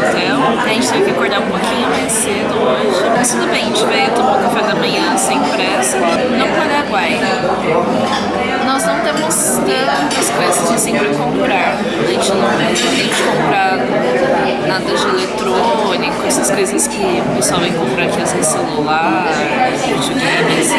hotel. A gente teve que acordar um pouquinho mais cedo hoje. Mas tudo bem, a gente veio, tomou café da manhã sem pressa no Paraguai. Nós não temos tantas coisas assim pra comprar. A gente não tem de comprar nada de eletrônico, essas coisas que o pessoal vem comprar aqui, às vezes celular, videogames.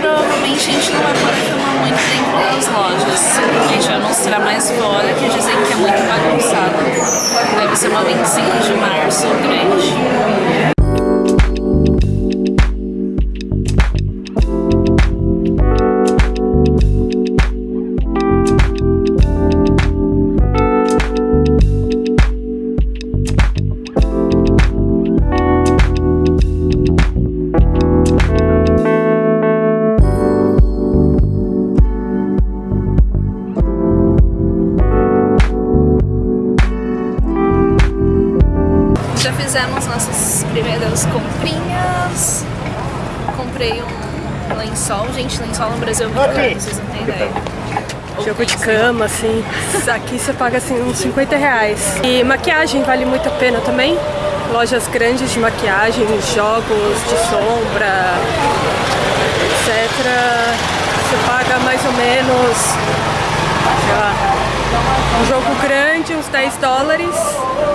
Provavelmente a gente não vai poder filmar muito dentro das lojas. A gente vai mostrar mais fora, que dizem que é muito bagunçado. Deve ser uma 25 de março grande. Fizemos nossas primeiras comprinhas. Comprei um lençol. Gente, lençol no Brasil é muito caro, vocês não têm ideia. Jogo de cama, assim. Aqui você paga assim uns 50 reais. E maquiagem vale muito a pena também. Lojas grandes de maquiagem, jogos de sombra, etc. Você paga mais ou menos, sei lá, um jogo grande, uns 10 dólares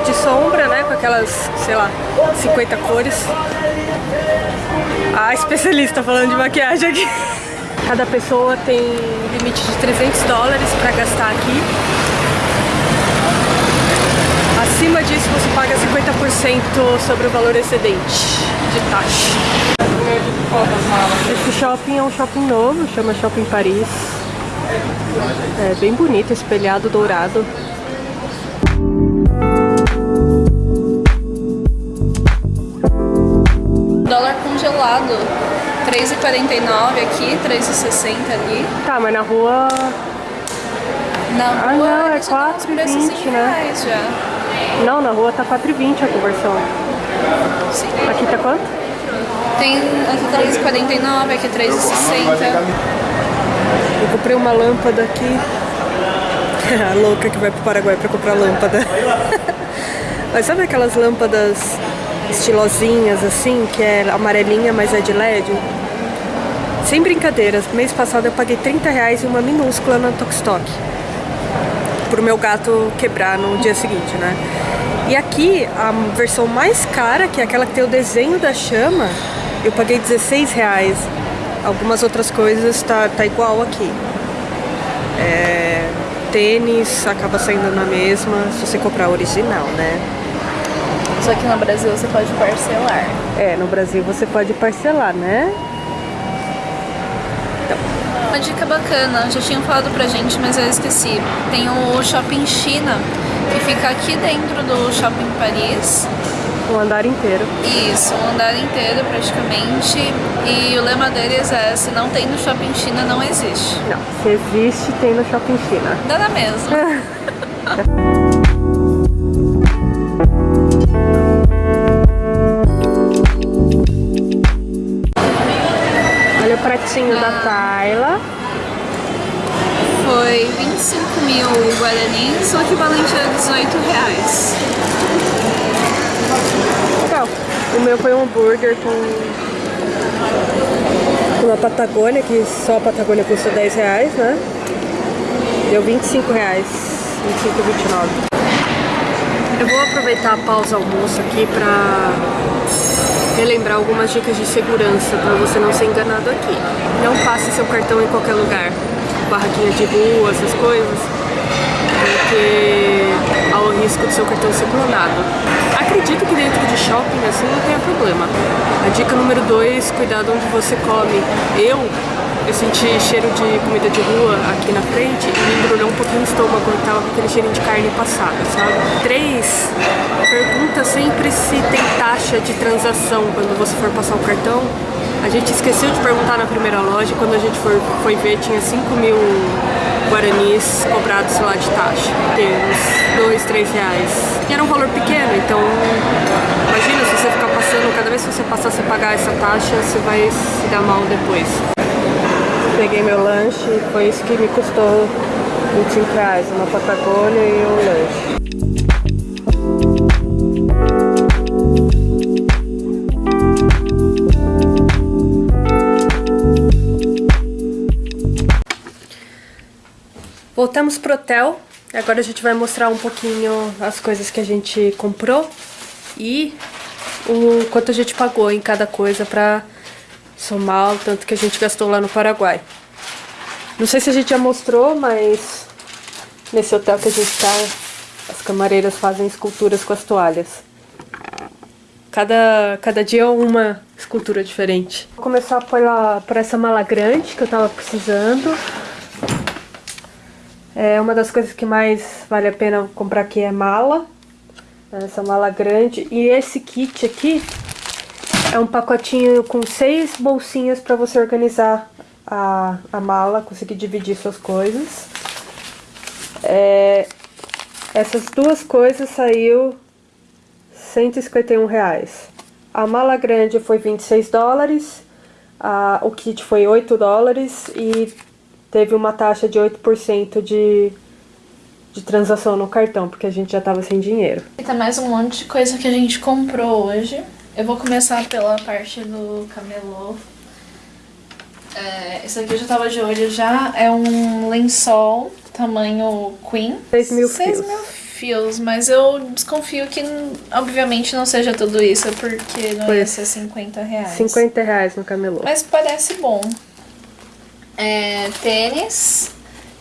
de sombra, né? Com aquelas, sei lá, 50 cores. A especialista falando de maquiagem aqui. Cada pessoa tem limite de 300 dólares para gastar aqui. Acima disso você paga 50% sobre o valor excedente de taxa. Esse shopping é um shopping novo, chama Shopping Paris. É bem bonito, espelhado dourado. Dólar congelado. 3,49 aqui, 3,60 ali. Tá, mas na rua... Na ah, rua não, é 4,20, né? Já. Não, na rua tá 4,20 a conversão. Sim. Aqui tá quanto? Tem aqui 3,49, aqui 3,60. Eu comprei uma lâmpada aqui. A louca que vai pro Paraguai pra comprar lâmpada. Mas sabe aquelas lâmpadas estilosinhas assim, que é amarelinha, mas é de LED? Sem brincadeiras, mês passado eu paguei 30 reais em uma minúscula na Tokstok. Pro meu gato quebrar no dia seguinte, né? E aqui, a versão mais cara, que é aquela que tem o desenho da chama, eu paguei 16 reais. Algumas outras coisas tá, tá igual aqui. É, tênis acaba saindo na mesma se você comprar original, né? Só que no Brasil você pode parcelar. É, no Brasil você pode parcelar, né? Então. Uma dica bacana, já tinham falado pra gente, mas eu esqueci. Tem o Shopping China, que fica aqui dentro do Shopping Paris. O andar inteiro. Isso, o andar inteiro praticamente. E o lema deles é, se não tem no Shopping China, não existe. Não, se existe, tem no Shopping China. Dá na mesma. Olha o pratinho ah. da Tayla. Foi 25 mil guaranis, o equivalente a 18 reais. O meu foi um hambúrguer com uma Patagônia, que só a Patagônia custa 10 reais, né? Deu 25 reais, 25, 29. Eu vou aproveitar a pausa almoço aqui pra relembrar algumas dicas de segurança para você não ser enganado aqui. Não passe seu cartão em qualquer lugar, barraquinha de rua, essas coisas, risco do seu cartão ser clonado. Acredito que dentro de shopping assim não tenha problema. A dica número 2, cuidado onde você come. Eu, eu senti cheiro de comida de rua aqui na frente e me embrulhou um pouquinho o estômago quando tava com aquele cheirinho de carne passada, sabe? 3, pergunta sempre se tem taxa de transação quando você for passar o cartão. A gente esqueceu de perguntar na primeira loja, quando a gente for, foi ver tinha 5 mil guaranis cobrados lá de taxa, uns 2, 3 reais. E era um valor pequeno, então imagina se você ficar passando, cada vez que você passar você pagar essa taxa, você vai se dar mal depois peguei meu lanche, foi isso que me custou 20 reais, uma Patagônia e um lanche. Voltamos pro hotel, agora a gente vai mostrar um pouquinho as coisas que a gente comprou e o quanto a gente pagou em cada coisa pra somar o tanto que a gente gastou lá no Paraguai. Não sei se a gente já mostrou, mas nesse hotel que a gente tá, as camareiras fazem esculturas com as toalhas. Cada, cada dia é uma escultura diferente. Vou começar pela, por essa mala grande que eu tava precisando. É uma das coisas que mais vale a pena comprar aqui é mala. Essa mala grande. E esse kit aqui é um pacotinho com seis bolsinhas para você organizar a, a mala, conseguir dividir suas coisas. É, essas duas coisas saiu 151 reais. A mala grande foi 26 dólares, a, o kit foi 8 dólares e teve uma taxa de 8% de, de transação no cartão, porque a gente já tava sem dinheiro. E tá mais um monte de coisa que a gente comprou hoje. Eu vou começar pela parte do camelô. É, esse aqui eu já tava de olho já. É um lençol tamanho queen. 6 mil 6 mil fios, mas eu desconfio que obviamente não seja tudo isso, porque não Foi ia ser 50 reais. 50 reais no camelô. Mas parece bom. É, tênis.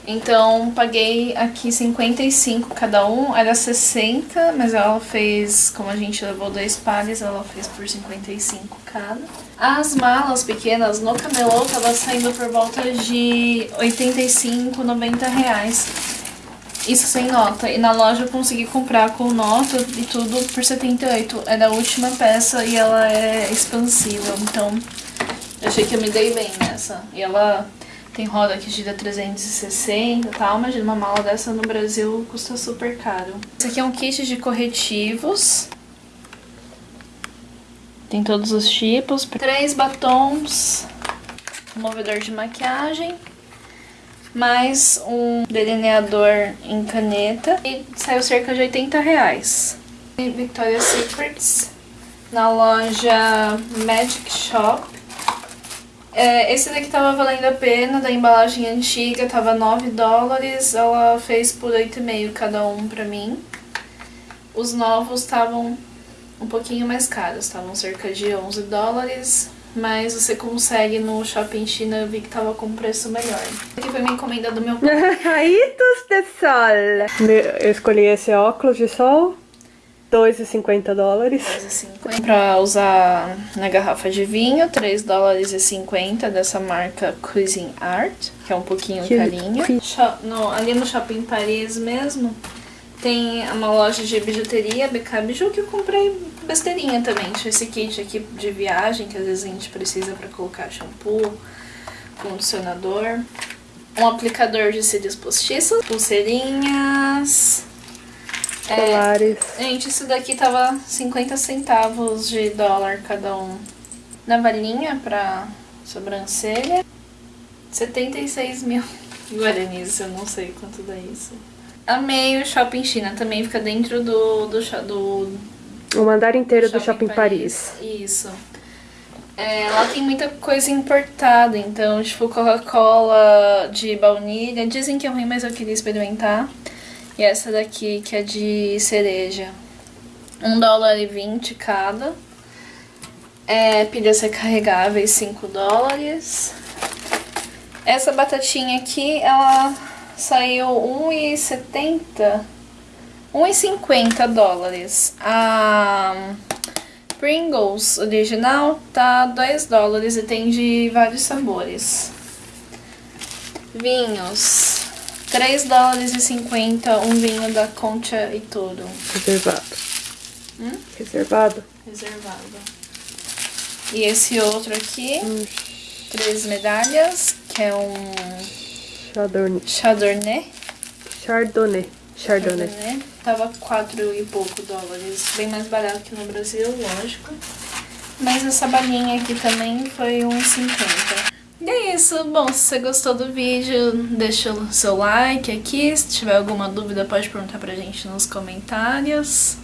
Então paguei aqui 55 cada um, era 60, mas ela fez, como a gente levou dois pares, ela fez por 55 cada. As malas pequenas no camelô tava saindo por volta de 85, 90 reais. Isso sem nota. E na loja eu consegui comprar com nota e tudo por 78. É da última peça e ela é expansiva. Então, achei que eu me dei bem nessa. E ela tem roda que gira 360 e tal. Imagina uma mala dessa no Brasil custa super caro. Esse aqui é um kit de corretivos. Tem todos os tipos. Três batons. Um movedor de maquiagem mais um delineador em caneta e saiu cerca de 80 reais. Victoria's Secrets na loja Magic Shop. É, esse daqui tava valendo a pena, da embalagem antiga, tava 9 dólares, ela fez por 8,5 cada um pra mim. Os novos estavam um pouquinho mais caros, estavam cerca de 11 dólares, mas você consegue no Shopping China, eu vi que tava com preço melhor. Aqui foi minha encomenda do meu Raitos de sol! Eu escolhi esse óculos de sol, 2,50 dólares. 2,50 pra usar na garrafa de vinho, 3 dólares e 50 dessa marca Cuisine Art, que é um pouquinho que carinho. No, ali no Shopping Paris mesmo, tem uma loja de bijuteria, BK Biju, que eu comprei besteirinha também. Tinha esse kit aqui de viagem, que às vezes a gente precisa pra colocar shampoo, condicionador. Um aplicador de cílios postiços, pulseirinhas... Colares. É, gente, isso daqui tava 50 centavos de dólar cada um. Navalhinha pra sobrancelha, 76 mil guaranis, eu não sei quanto dá isso. Amei o Shopping China, também fica dentro do, do, do o andar inteiro Shopping do Shopping Paris. Paris. Isso. É, lá tem muita coisa importada, então, tipo, Coca-Cola de baunilha. Dizem que é ruim, mas eu queria experimentar. E essa daqui, que é de cereja. 1 dólar e 20 cada. É, pilhas recarregáveis, 5 dólares. Essa batatinha aqui, ela saiu 1,70 1,50 dólares. A Pringles original tá 2 dólares e tem de vários sabores. Vinhos. 3 dólares e 50 um vinho da Concha e tudo. Reservado. Hum? Reservado? Reservado. E esse outro aqui, hum. três medalhas, que é um... Chardonnay. Chardonnay. Chardonnay. Chardonnay. Chardonnay. Tava quatro e pouco dólares. Bem mais barato que no Brasil, lógico. Mas essa balinha aqui também foi uns 50. E é isso. Bom, se você gostou do vídeo, deixa o seu like aqui. Se tiver alguma dúvida, pode perguntar pra gente nos comentários.